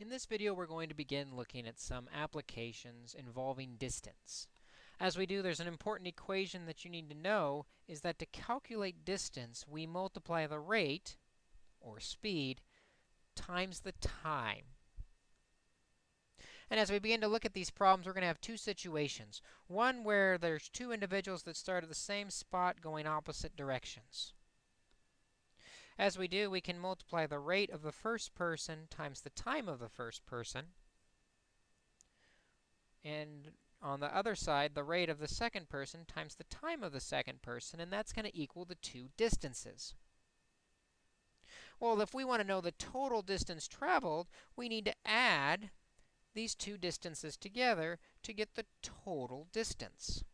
In this video, we're going to begin looking at some applications involving distance. As we do, there's an important equation that you need to know is that to calculate distance, we multiply the rate, or speed, times the time. And as we begin to look at these problems, we're going to have two situations. One where there's two individuals that start at the same spot going opposite directions. As we do, we can multiply the rate of the first person times the time of the first person. And on the other side, the rate of the second person times the time of the second person, and that's going to equal the two distances. Well, if we want to know the total distance traveled, we need to add these two distances together to get the total distance.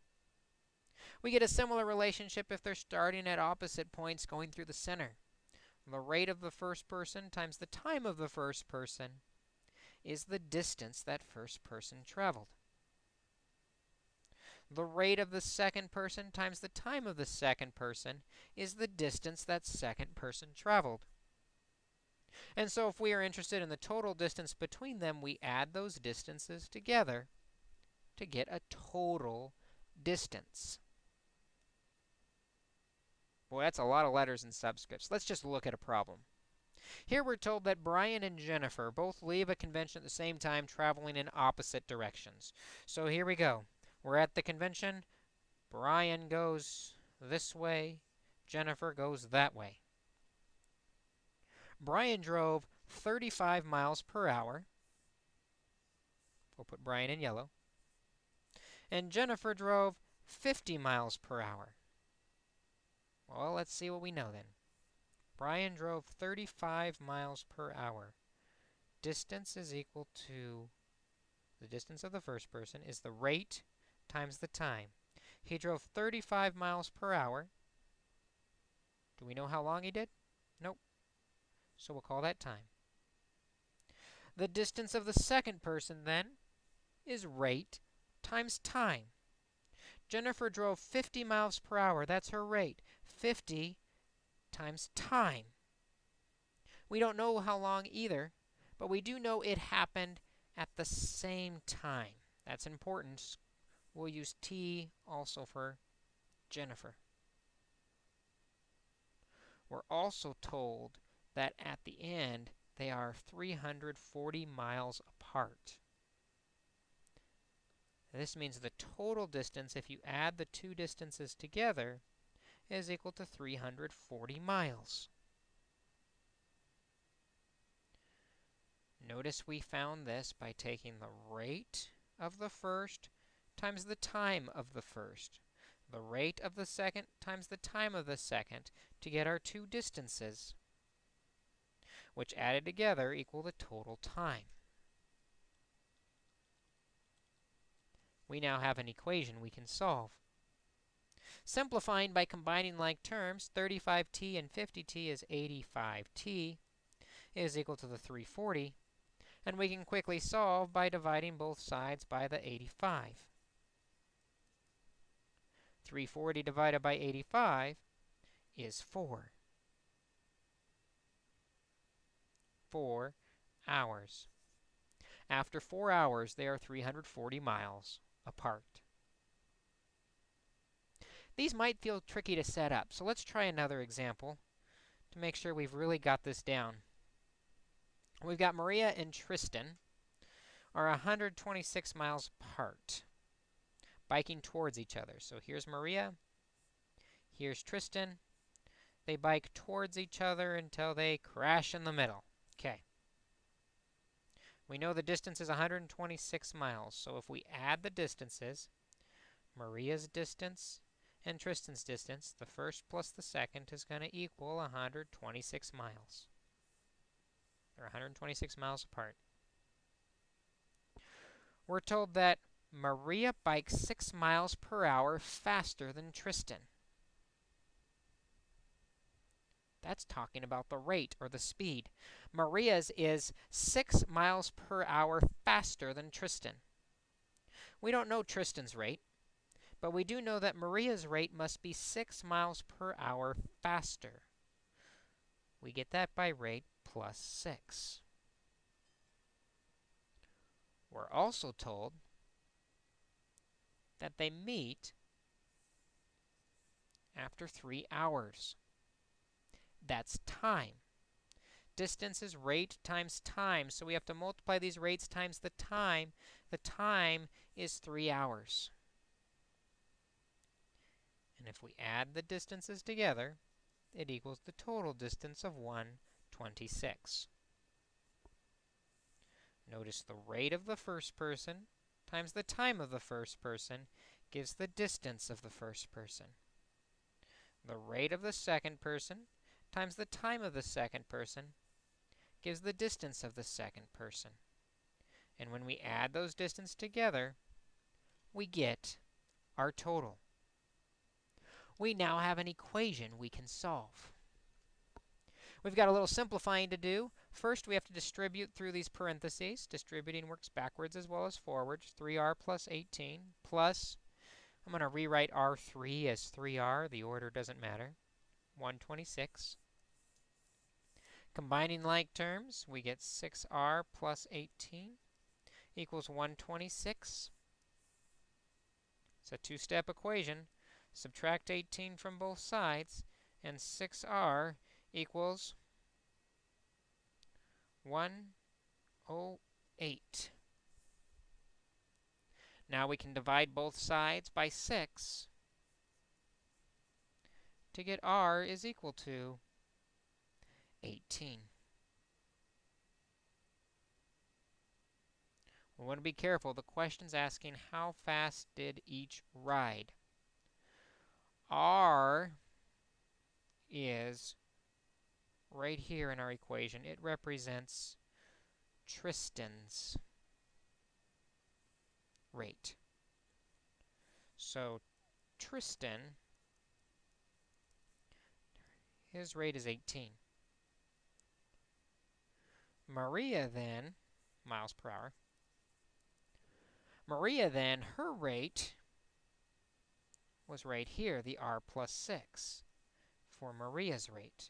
We get a similar relationship if they're starting at opposite points going through the center. The rate of the first person times the time of the first person is the distance that first person traveled. The rate of the second person times the time of the second person is the distance that second person traveled. And so if we are interested in the total distance between them, we add those distances together to get a total distance. Boy, that's a lot of letters and subscripts. Let's just look at a problem. Here we're told that Brian and Jennifer both leave a convention at the same time, traveling in opposite directions. So here we go. We're at the convention. Brian goes this way. Jennifer goes that way. Brian drove 35 miles per hour. We'll put Brian in yellow. And Jennifer drove 50 miles per hour. Well, let's see what we know then. Brian drove 35 miles per hour. Distance is equal to the distance of the first person is the rate times the time. He drove 35 miles per hour. Do we know how long he did? Nope. So we'll call that time. The distance of the second person, then, is rate times time. Jennifer drove 50 miles per hour. That's her rate. 50 times time. We don't know how long either, but we do know it happened at the same time. That's important. We'll use T also for Jennifer. We're also told that at the end, they are 340 miles apart. This means the total distance, if you add the two distances together, is equal to 340 miles. Notice we found this by taking the rate of the first times the time of the first, the rate of the second times the time of the second to get our two distances which added together equal the total time. We now have an equation we can solve. Simplifying by combining like terms, 35t and 50t is 85t is equal to the 340. And we can quickly solve by dividing both sides by the 85. 340 divided by 85 is 4. 4 hours. After 4 hours, they are 340 miles apart. These might feel tricky to set up, so let's try another example to make sure we've really got this down. We've got Maria and Tristan are 126 miles apart, biking towards each other. So here's Maria, here's Tristan. They bike towards each other until they crash in the middle. Okay. We know the distance is 126 miles, so if we add the distances, Maria's distance and Tristan's distance, the first plus the second is going to equal 126 miles. They're 126 miles apart. We're told that Maria bikes 6 miles per hour faster than Tristan. That's talking about the rate or the speed. Maria's is 6 miles per hour faster than Tristan. We don't know Tristan's rate, but we do know that Maria's rate must be 6 miles per hour faster. We get that by rate plus 6. We're also told that they meet after 3 hours. That's time. Distance is rate times time, so we have to multiply these rates times the time. The time is 3 hours. And if we add the distances together, it equals the total distance of 126. Notice the rate of the first person times the time of the first person gives the distance of the first person. The rate of the second person times the time of the second person gives the distance of the second person. And when we add those distances together, we get our total. We now have an equation we can solve. We've got a little simplifying to do. First, we have to distribute through these parentheses. Distributing works backwards as well as forwards. 3r plus 18 plus, I'm going to rewrite r3 as 3r. The order doesn't matter. 126. Combining like terms, we get 6r plus 18 equals 126. It's a two-step equation. Subtract 18 from both sides, and 6r equals 108. Now we can divide both sides by 6 to get r is equal to 18. We want to be careful. The question's asking how fast did each ride? R is right here in our equation. It represents Tristan's rate. So Tristan, his rate is 18. Maria then, miles per hour, Maria then, her rate was right here, the r plus 6 for Maria's rate.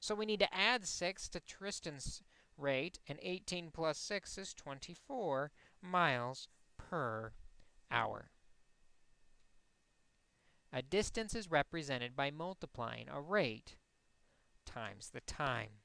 So we need to add 6 to Tristan's rate, and 18 plus 6 is 24 miles per hour. A distance is represented by multiplying a rate times the time.